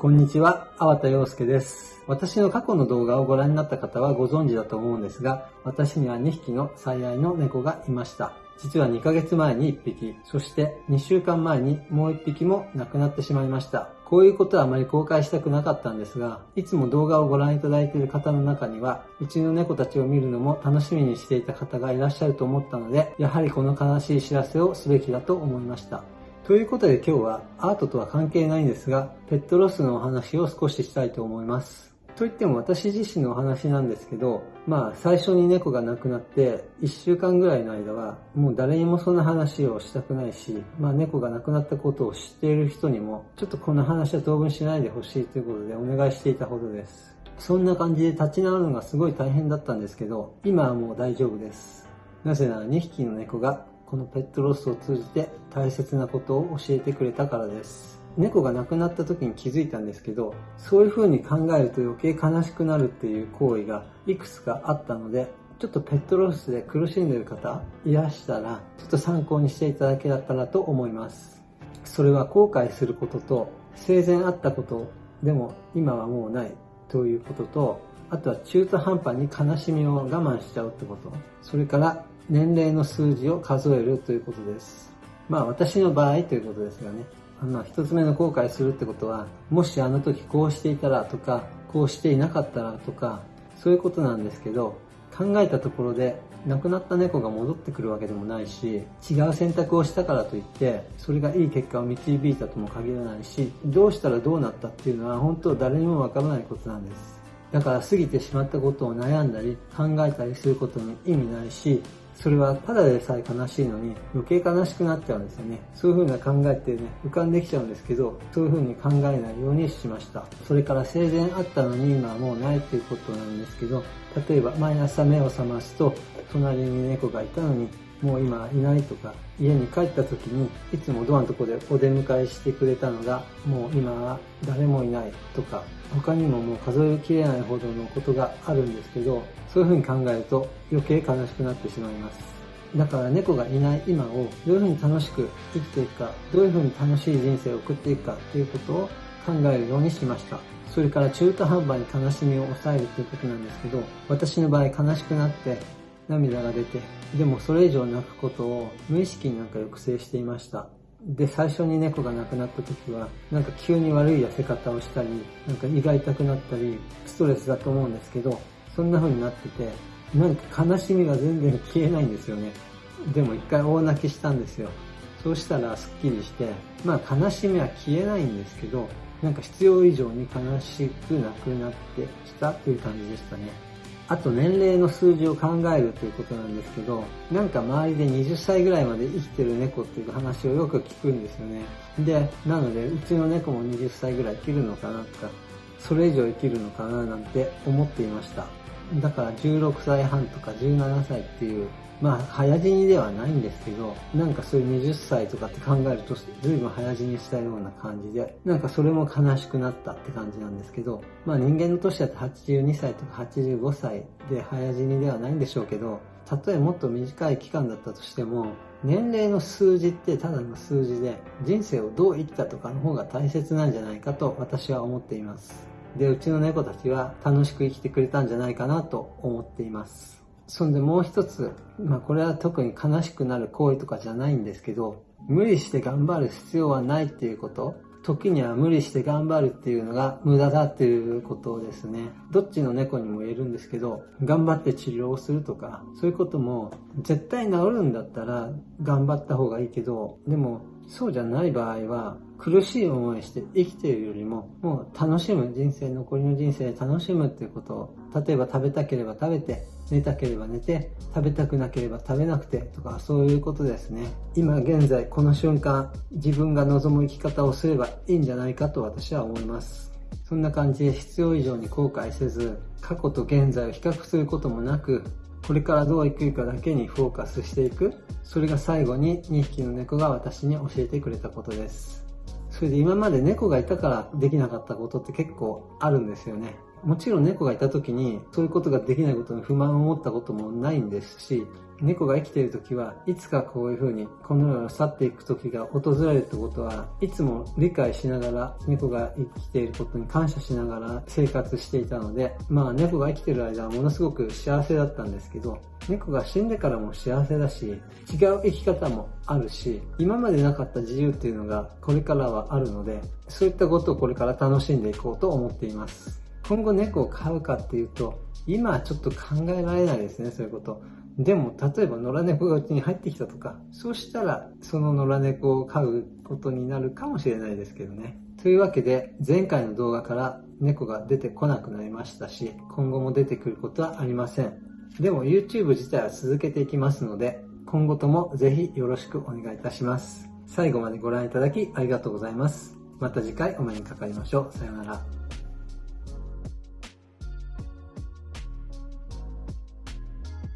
こんにちは、粟田洋介です。私の過去の動画をご覧になった方はご存知だと思うんですが、私には2匹の最愛の猫がいました。実は2ヶ月前に1匹、そして2週間前にもう1匹も亡くなってしまいました。こういうことはあまり公開したくなかったんですが、いつも動画をご覧いただいている方の中には、うちの猫たちを見るのも楽しみにしていた方がいらっしゃると思ったので、やはりこの悲しい知らせをすべきだと思いました。ということで今日はアートとは関係ないんですが、ペットロスのお話を少ししたいと思います。といっても私自身のお話なんですけど、まあ最初に猫が亡くなって1週間ぐらいの間はもう誰にもそんな話をしたくないし、まあ猫が亡くなったことを知っている人にもちょっとこの話は当分しないでほしいということでお願いしていたほどです。そんな感じで立ち直るのがすごい大変だったんですけど、今はもう大丈夫です。なぜなら2匹の猫がこのペットロスを通じて大切なことを教えてくれたからです。猫が亡くなった時に気づいたんですけど、そういう風に考えると余計悲しくなるっていう行為がいくつかあったので、ちょっとペットロスで苦しんでる方いらしたら、ちょっと参考にしていただけたらと思います。それは後悔することと、生前あったことでも今はもうないということと、あとは中途半端に悲しみを我慢しちゃうってこと。それから年齢の数字を数えるということです。まあ私の場合ということですがね。あの、一つ目の後悔するってことは、もしあの時こうしていたらとか、こうしていなかったらとか、そういうことなんですけど、考えたところで亡くなった猫が戻ってくるわけでもないし、違う選択をしたからといって、それがいい結果を導いたとも限らないし、どうしたらどうなったっていうのは本当誰にもわからないことなんです。だから過ぎてしまったことを悩んだり考えたりすることに意味ないし、それはただでさえ悲しいのに余計悲しくなっちゃうんですよね。そういう風な考えってね、浮かんできちゃうんですけど、そういう風に考えないようにしました。それから生前あったのに今はもうないっていうことなんですけど、例えば毎朝目を覚ますと、隣に猫がいたのにもう今いないとか、家に帰った時にいつもドアのとこでお出迎えしてくれたのが、もう今は誰もいないとか、他にももう数えきれないほどのことがあるんですけど、そういうふうに考えると余計悲しくなってしまいます。だから猫がいない今をどういうふうに楽しく生きていくか、どういうふうに楽しい人生を送っていくかということを考えるようにしました。それから中途半端に悲しみを抑えるということなんですけど、私の場合悲しくなって涙が出て、でもそれ以上泣くことを無意識になんか抑制していました。で、最初に猫が亡くなった時は、なんか急に悪い痩せ方をしたり、なんか胃が痛くなったり、ストレスだと思うんですけど、そんな風になってて、なんか悲しみが全然消えないんですよね。でも一回大泣きしたんですよ。そうしたらスッキリして、まあ悲しみは消えないんですけど、なんか必要以上に悲しくなくなってきたという感じでしたね。あと年齢の数字を考えるということなんですけど、なんか周りで20歳ぐらいまで生きてる猫っていう話をよく聞くんですよね。で、なので、うちの猫も20歳ぐらい生きるのかなとか、それ以上生きるのかななんて思っていました。だから16歳半とか17歳っていうまあ、早死にではないんですけど、なんかそういう20歳とかって考えると、随分早死にしたような感じで、なんかそれも悲しくなったって感じなんですけど、まあ人間の年だと82歳とか85歳で早死にではないんでしょうけど、たとえもっと短い期間だったとしても、年齢の数字ってただの数字で、人生をどう生きたとかの方が大切なんじゃないかと私は思っています。で、うちの猫たちは楽しく生きてくれたんじゃないかなと思っています。そんでもう一つ、まあこれは特に悲しくなる行為とかじゃないんですけど、無理して頑張る必要はないっていうこと、時には無理して頑張るっていうのが無駄だっていうことですね。どっちの猫にも言えるんですけど、頑張って治療をするとか、そういうことも絶対治るんだったら頑張った方がいいけど、でもそうじゃない場合は苦しい思いして生きているよりも、もう楽しむ人生、残りの人生で楽しむっていうことを、例えば食べたければ食べて、寝たければ寝て、食べたくなければ食べなくてとかそういうことですね。今現在この瞬間自分が望む生き方をすればいいんじゃないかと私は思います。そんな感じで必要以上に後悔せず、過去と現在を比較することもなく、これからどう生きるかだけにフォーカスしていく。それが最後に2匹の猫が私に教えてくれたことです。それで今まで猫がいたからできなかったことって結構あるんですよね。もちろん猫がいた時にそういうことができないことに不満を持ったこともないんですし、猫が生きている時はいつかこういう風にこの世を去っていく時が訪れるってことはいつも理解しながら猫が生きていることに感謝しながら生活していたのでまあ猫が生きている間はものすごく幸せだったんですけど猫が死んでからも幸せだし違う生き方もあるし今までなかった自由っていうのがこれからはあるのでそういったことをこれから楽しんでいこうと思っています。今後猫を飼うかっていうと今はちょっと考えられないですねそういうこと。でも、例えば野良猫がうちに入ってきたとか、そうしたら、その野良猫を飼うことになるかもしれないですけどね。というわけで、前回の動画から猫が出てこなくなりましたし、今後も出てくることはありません。でも YouTube 自体は続けていきますので、今後ともぜひよろしくお願いいたします。最後までご覧いただきありがとうございます。また次回お目にかかりましょう。さようなら。